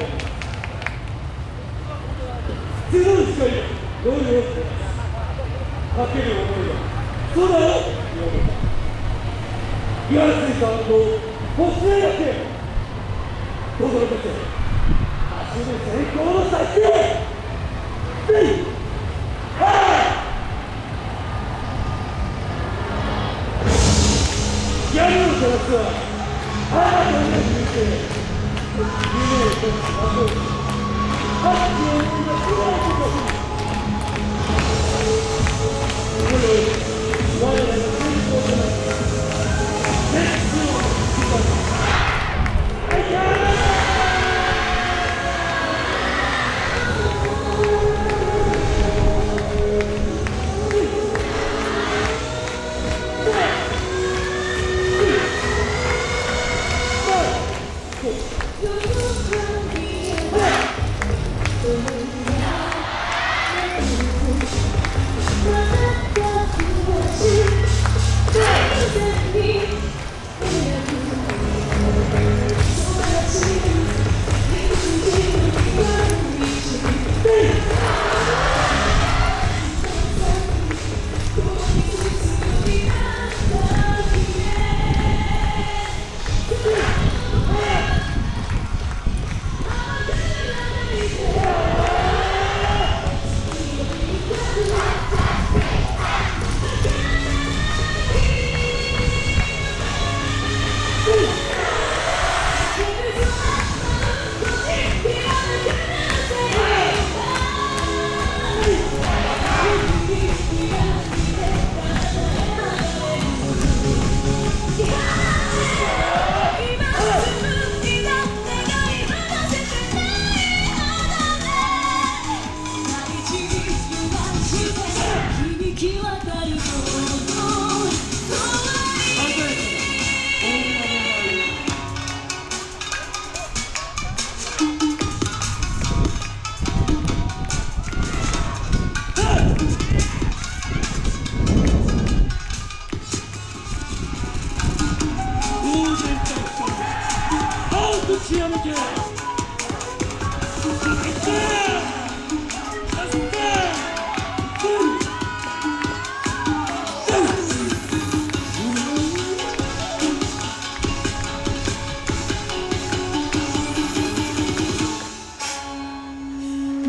それでは次の光どういうかける思いがそうだよ岩井さんとこっちへだけどうぞだけ足で成功の先へぜひギャルのキャラクターあなたに見て Thank you. Christianity!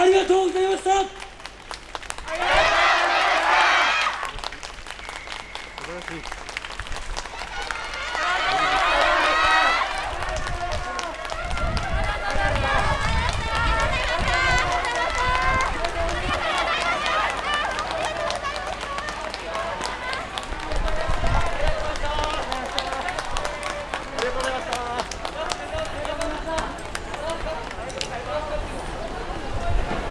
ありがとうございました。素晴らしい